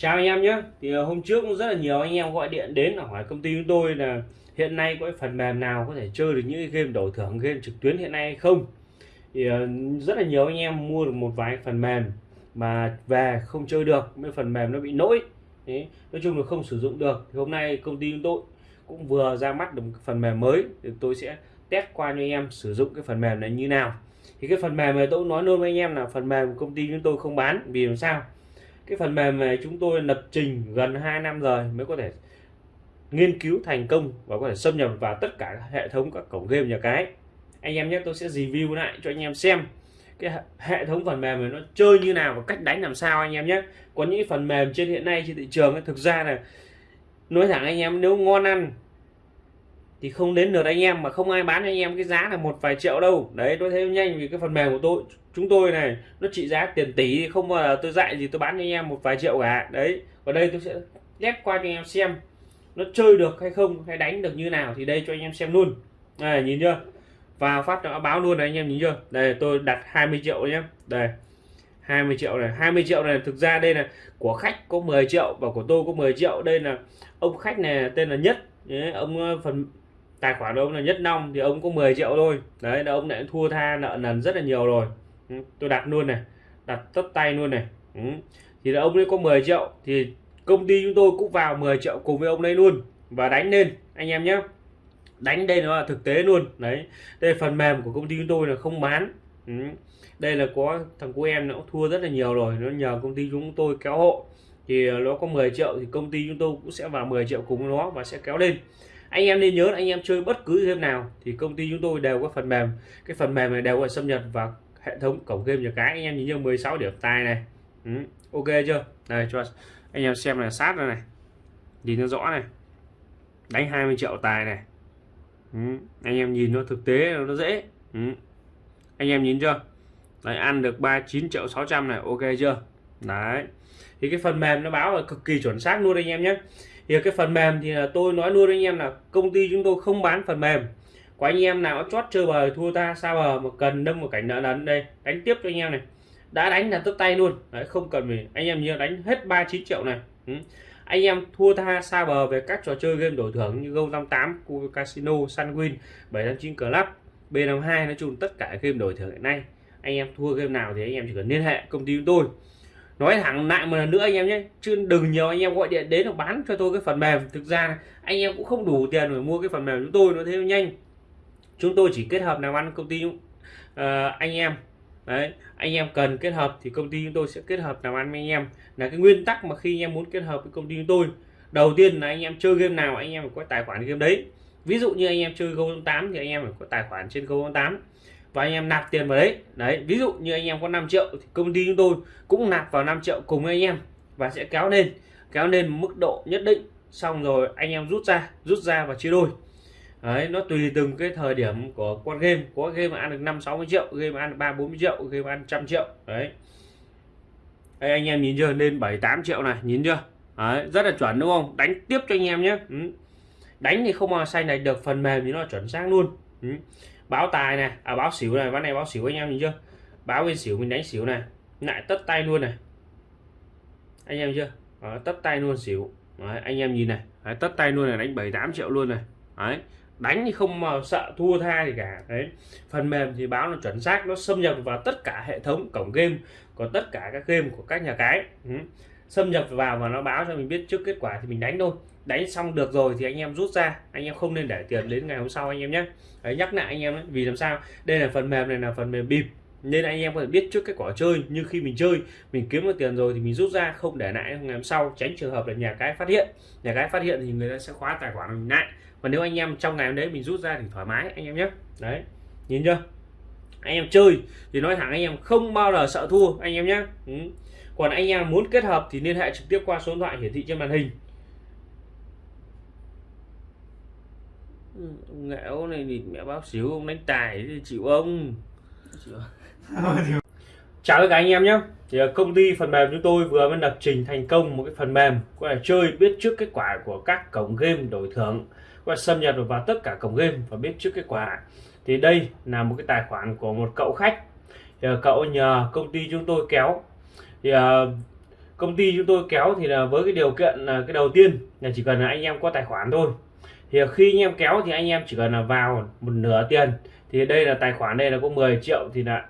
Chào anh em nhé. Thì ờ, hôm trước cũng rất là nhiều anh em gọi điện đến hỏi công ty chúng tôi là hiện nay có cái phần mềm nào có thể chơi được những game đổi thưởng game trực tuyến hiện nay hay không? Thì ờ, rất là nhiều anh em mua được một vài phần mềm mà về không chơi được mấy phần mềm nó bị lỗi. Đấy, nói chung là không sử dụng được. Thì hôm nay công ty chúng tôi cũng vừa ra mắt được một phần mềm mới thì tôi sẽ test qua cho anh em sử dụng cái phần mềm này như nào. Thì cái phần mềm này tôi cũng nói luôn với anh em là phần mềm công ty chúng tôi không bán. Vì làm sao? Cái phần mềm này chúng tôi lập trình gần 2 năm rồi mới có thể nghiên cứu thành công và có thể xâm nhập vào tất cả hệ thống các cổng game nhà cái. Anh em nhé, tôi sẽ review lại cho anh em xem cái hệ thống phần mềm này nó chơi như nào và cách đánh làm sao anh em nhé. Có những phần mềm trên hiện nay trên thị trường thực ra là nói thẳng anh em, nếu ngon ăn thì không đến được anh em mà không ai bán cho anh em cái giá là một vài triệu đâu. Đấy, tôi thấy nhanh vì cái phần mềm của tôi chúng tôi này nó trị giá tiền tỷ không bao giờ tôi dạy gì tôi bán cho anh em một vài triệu cả. Đấy ở đây tôi sẽ ghép qua cho anh em xem nó chơi được hay không hay đánh được như nào thì đây cho anh em xem luôn. Này nhìn chưa? Và phát nó báo luôn này anh em nhìn chưa? Đây tôi đặt 20 triệu nhé. Đây 20 triệu này. 20 triệu này thực ra đây là của khách có 10 triệu và của tôi có 10 triệu. Đây là ông khách này tên là nhất. Đấy, ông ờ, phần tài khoản ông là nhất long thì ông có 10 triệu thôi. Đấy là ông lại thua tha nợ nần rất là nhiều rồi. Ừ, tôi đặt luôn này, đặt tất tay luôn này. Ừ. thì là ông ấy có 10 triệu, thì công ty chúng tôi cũng vào 10 triệu cùng với ông đấy luôn. Và đánh lên, anh em nhé. Đánh đây nó là thực tế luôn, đấy. Đây phần mềm của công ty chúng tôi là không bán. Ừ. đây là có, thằng của em nó thua rất là nhiều rồi, nó nhờ công ty chúng tôi kéo hộ. Thì nó có 10 triệu thì công ty chúng tôi cũng sẽ vào 10 triệu cùng nó và sẽ kéo lên. Anh em nên nhớ anh em chơi bất cứ game nào thì công ty chúng tôi đều có phần mềm. Cái phần mềm này đều có xâm nhập vào hệ thống cổng game nhà cái anh em nhìn như 16 điểm tài này. Ừ, ok chưa? Đây cho anh em xem là sát ra này. Nhìn nó rõ này. Đánh 20 triệu tài này. Ừ, anh em nhìn nó thực tế nó dễ. Ừ. anh em nhìn chưa? Đấy ăn được 39 triệu 600 này ok chưa? Đấy. Thì cái phần mềm nó báo là cực kỳ chuẩn xác luôn anh em nhé. Thì cái phần mềm thì là tôi nói luôn anh em là công ty chúng tôi không bán phần mềm có anh em nào chót chơi bời thua ta sao bờ mà cần đâm một cảnh nợ nấn đây đánh tiếp cho anh em này. Đã đánh là tức tay luôn. Đấy không cần mình anh em nhớ đánh hết 39 triệu này. Ừ. anh em thua tha xa bờ về các trò chơi game đổi thưởng như Go58, Casino, Sunwin, 759 Club, B52 nói chung tất cả game đổi thưởng hiện nay. Anh em thua game nào thì anh em chỉ cần liên hệ công ty chúng tôi. Nói thẳng lại một lần nữa anh em nhé chứ đừng nhiều anh em gọi điện đến là bán cho tôi cái phần mềm. Thực ra anh em cũng không đủ tiền để mua cái phần mềm chúng tôi nó thế nhanh chúng tôi chỉ kết hợp làm ăn công ty uh, anh em đấy anh em cần kết hợp thì công ty chúng tôi sẽ kết hợp làm ăn với anh em là cái nguyên tắc mà khi anh em muốn kết hợp với công ty chúng tôi đầu tiên là anh em chơi game nào anh em phải có tài khoản game đấy ví dụ như anh em chơi Go 8 thì anh em phải có tài khoản trên Go 8 và anh em nạp tiền vào đấy đấy ví dụ như anh em có 5 triệu thì công ty chúng tôi cũng nạp vào 5 triệu cùng anh em và sẽ kéo lên kéo lên mức độ nhất định xong rồi anh em rút ra rút ra và chia đôi đấy nó tùy từng cái thời điểm của con game. Có game mà ăn được 5 60 triệu game mà ăn 3 40 triệu game ăn trăm triệu. Đấy. Đây, anh em nhìn chưa? Lên 7 8 triệu này nhìn chưa? Đấy, rất là chuẩn đúng không? Đánh tiếp cho anh em nhé. Ừ. đánh thì không mà xanh này được phần mềm thì nó chuẩn xác luôn. Ừ. Báo tài này à báo xỉu này ván này báo xỉu anh em nhìn chưa? Báo bên xỉu mình đánh xỉu này lại tất tay luôn này. Anh em chưa? Đó, tất tay luôn xỉu. Đấy, anh em nhìn này. Đấy, tất tay luôn này đánh 7 8 triệu luôn này. Đấy, đánh thì không mà sợ thua tha gì cả đấy phần mềm thì báo nó chuẩn xác nó xâm nhập vào tất cả hệ thống cổng game của tất cả các game của các nhà cái ừ. xâm nhập vào và nó báo cho mình biết trước kết quả thì mình đánh thôi đánh xong được rồi thì anh em rút ra anh em không nên để tiền đến ngày hôm sau anh em nhé đấy, nhắc lại anh em ấy. vì làm sao đây là phần mềm này là phần mềm bịp nên anh em có thể biết trước kết quả chơi như khi mình chơi mình kiếm được tiền rồi thì mình rút ra không để lại ngày hôm sau tránh trường hợp là nhà cái phát hiện. Nhà cái phát hiện thì người ta sẽ khóa tài khoản mình lại. Và nếu anh em trong ngày hôm đấy mình rút ra thì thoải mái anh em nhé. Đấy nhìn chưa? Anh em chơi thì nói thẳng anh em không bao giờ sợ thua anh em nhé. Ừ. còn anh em muốn kết hợp thì liên hệ trực tiếp qua số điện thoại hiển thị trên màn hình. Ngẽo này thì mẹ báo xíu ông đánh tài thì chịu ông chào tất cả anh em nhé. Thì à, công ty phần mềm chúng tôi vừa mới lập trình thành công một cái phần mềm, có thể chơi, biết trước kết quả của các cổng game đổi thưởng và xâm nhập được vào tất cả cổng game và biết trước kết quả. Thì đây là một cái tài khoản của một cậu khách. Thì à, cậu nhờ công ty chúng tôi kéo. Thì à, công ty chúng tôi kéo thì là với cái điều kiện là cái đầu tiên là chỉ cần là anh em có tài khoản thôi. Thì khi anh em kéo thì anh em chỉ cần là vào một nửa tiền. Thì đây là tài khoản đây là có 10 triệu thì là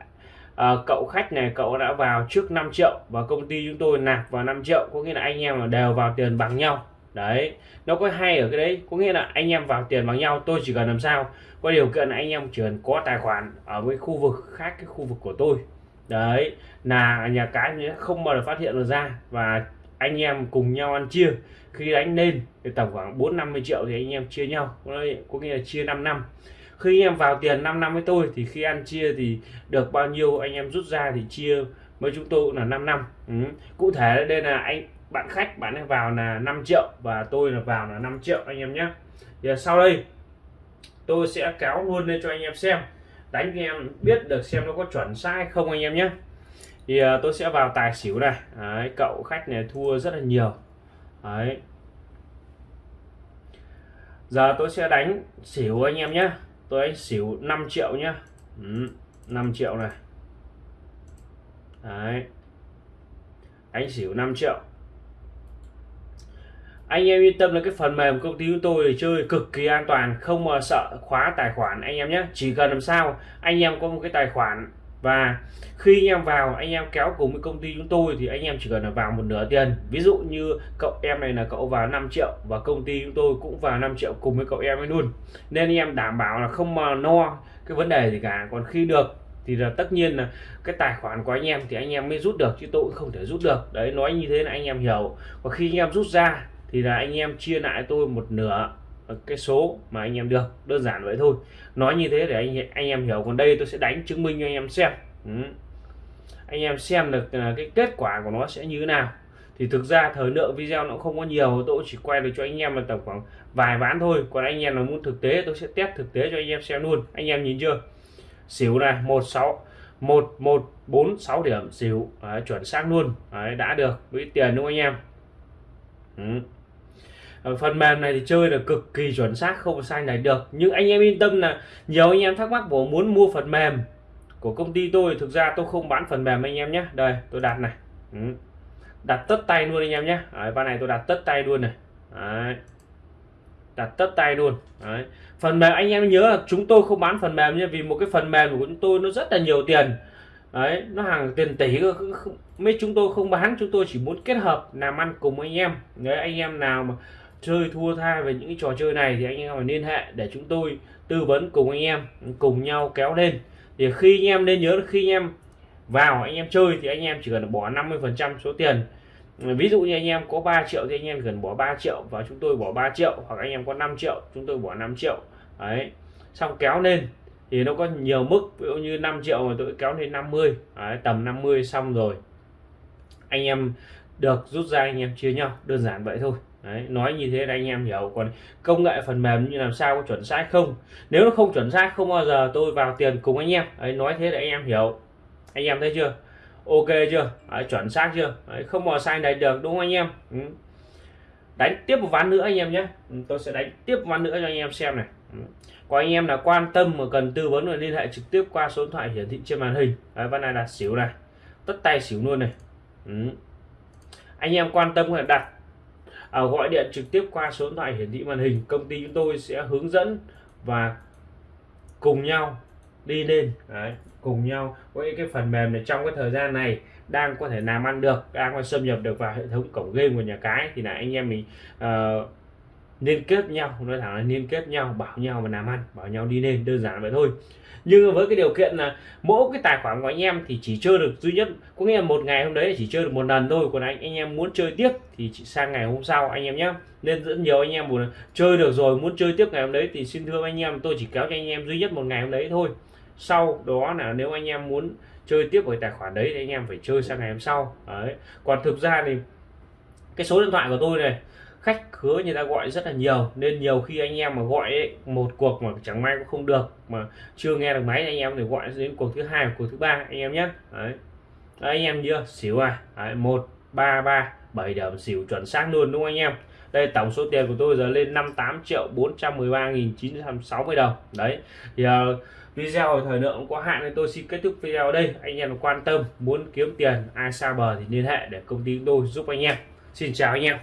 à, cậu khách này cậu đã vào trước 5 triệu và công ty chúng tôi nạp vào 5 triệu. Có nghĩa là anh em đều vào tiền bằng nhau. Đấy nó có hay ở cái đấy. Có nghĩa là anh em vào tiền bằng nhau tôi chỉ cần làm sao? Có điều kiện là anh em chỉ cần có tài khoản ở với khu vực khác cái khu vực của tôi. Đấy là nhà cái không bao giờ phát hiện được ra và anh em cùng nhau ăn chia. Khi đánh lên thì tầm khoảng 4 50 triệu thì anh em chia nhau. Có nghĩa là chia 5 năm khi anh em vào tiền 5 năm với tôi thì khi ăn chia thì được bao nhiêu anh em rút ra thì chia với chúng tôi là 5 năm. Ừ. cụ thể đây là anh bạn khách bạn ấy vào là 5 triệu và tôi là vào là 5 triệu anh em nhé. Thì sau đây tôi sẽ kéo luôn lên cho anh em xem đánh anh em biết được xem nó có chuẩn sai không anh em nhé. Thì uh, tôi sẽ vào tài xỉu này. Đấy, cậu khách này thua rất là nhiều. Đấy. giờ tôi sẽ đánh xỉu anh em nhé tôi đánh xỉu 5 triệu nhá. Ừ, 5 triệu này. Đấy. đánh xỉu 5 triệu. Anh em yên tâm là cái phần mềm công ty chúng tôi thì chơi cực kỳ an toàn không mà sợ khóa tài khoản anh em nhé chỉ cần làm sao anh em có một cái tài khoản và khi anh em vào, anh em kéo cùng với công ty chúng tôi thì anh em chỉ cần là vào một nửa tiền. Ví dụ như cậu em này là cậu vào 5 triệu và công ty chúng tôi cũng vào 5 triệu cùng với cậu em ấy luôn. Nên anh em đảm bảo là không mà no cái vấn đề gì cả. Còn khi được thì là tất nhiên là cái tài khoản của anh em thì anh em mới rút được, chứ tôi cũng không thể rút được. Đấy, nói như thế là anh em hiểu. Và khi anh em rút ra thì là anh em chia lại tôi một nửa. Ờ, cái số mà anh em được đơn giản vậy thôi. Nói như thế để anh anh em hiểu còn đây tôi sẽ đánh chứng minh cho anh em xem. Ừ. anh em xem được là cái kết quả của nó sẽ như thế nào. Thì thực ra thời lượng video nó không có nhiều tôi chỉ quay được cho anh em là tầm khoảng vài ván thôi. Còn anh em là muốn thực tế tôi sẽ test thực tế cho anh em xem luôn. Anh em nhìn chưa? Xỉu này một sáu một một bốn sáu điểm xỉu. Đấy, chuẩn xác luôn. Đấy, đã được. Với tiền đúng không anh em? Ừ. Ờ, phần mềm này thì chơi là cực kỳ chuẩn xác không sai này được. Nhưng anh em yên tâm là nhiều anh em thắc mắc của muốn mua phần mềm của công ty tôi. Thực ra tôi không bán phần mềm anh em nhé. Đây tôi đặt này. Ừ. đặt tất tay luôn anh em nhé. Đấy, này tôi đặt tất tay luôn này. Đấy. đặt tất tay luôn. Đấy. phần mềm anh em nhớ là chúng tôi không bán phần mềm nhé vì một cái phần mềm của chúng tôi nó rất là nhiều tiền. Đấy nó hàng tiền tỷ mấy chúng tôi không bán chúng tôi chỉ muốn kết hợp làm ăn cùng anh em. Đấy anh em nào mà chơi thua tha về những cái trò chơi này thì anh em phải liên hệ để chúng tôi tư vấn cùng anh em cùng nhau kéo lên. Thì khi anh em nên nhớ là khi anh em vào anh em chơi thì anh em chỉ cần bỏ 50 phần trăm số tiền. Ví dụ như anh em có 3 triệu thì anh em cần bỏ 3 triệu và chúng tôi bỏ 3 triệu hoặc anh em có 5 triệu chúng tôi bỏ 5 triệu. Đấy. Xong kéo lên thì nó có nhiều mức ví dụ như 5 triệu mà tôi kéo lên 50 đấy, tầm 50 xong rồi. Anh em được rút ra anh em chia nhau đơn giản vậy thôi. Đấy, nói như thế là anh em hiểu. Còn công nghệ phần mềm như làm sao có chuẩn xác không? Nếu nó không chuẩn xác không bao giờ tôi vào tiền cùng anh em. Ấy nói thế là anh em hiểu. Anh em thấy chưa? Ok chưa? Đấy, chuẩn xác chưa? Đấy, không bao sai này được đúng không anh em? Ừ. đánh tiếp một ván nữa anh em nhé. Ừ, tôi sẽ đánh tiếp một ván nữa cho anh em xem này. Ừ. có anh em là quan tâm mà cần tư vấn và liên hệ trực tiếp qua số điện thoại hiển thị trên màn hình. Đấy, ván này là xỉu này. Tất tay xỉu luôn này. Ừ. anh em quan tâm là đặt à, gọi điện trực tiếp qua số điện thoại hiển thị màn hình công ty chúng tôi sẽ hướng dẫn và cùng nhau đi lên. Đấy, cùng nhau. Với cái phần mềm này trong cái thời gian này đang có thể làm ăn được đang có xâm nhập được vào hệ thống cổng game của nhà cái thì là anh em mình uh, liên kết nhau nói thẳng là liên kết nhau, bảo nhau mà làm ăn, bảo nhau đi lên, đơn giản vậy thôi. Nhưng với cái điều kiện là mỗi cái tài khoản của anh em thì chỉ chơi được duy nhất, có nghĩa là một ngày hôm đấy chỉ chơi được một lần thôi, còn anh anh em muốn chơi tiếp thì chỉ sang ngày hôm sau anh em nhé nên rất nhiều anh em muốn chơi được rồi, muốn chơi tiếp ngày hôm đấy thì xin thưa anh em, tôi chỉ kéo cho anh em duy nhất một ngày hôm đấy thôi. Sau đó là nếu anh em muốn chơi tiếp với tài khoản đấy thì anh em phải chơi sang ngày hôm sau. Đấy. Còn thực ra thì cái số điện thoại của tôi này khách khứa người ta gọi rất là nhiều. Nên nhiều khi anh em mà gọi ấy, một cuộc mà chẳng may cũng không được mà chưa nghe được máy anh em thì gọi đến cuộc thứ hai cuộc thứ ba anh em nhé. Đấy. đấy anh em chưa? Xỉu à? Đấy, một ba ba bảy điểm xỉu chuẩn xác luôn đúng không anh em? Đây tổng số tiền của tôi giờ lên 58 triệu 413.960 đồng. Đấy thì uh, video thời lượng cũng có hạn nên tôi xin kết thúc video ở đây. Anh em quan tâm muốn kiếm tiền ai xa bờ thì liên hệ để công ty tôi giúp anh em. Xin chào anh em.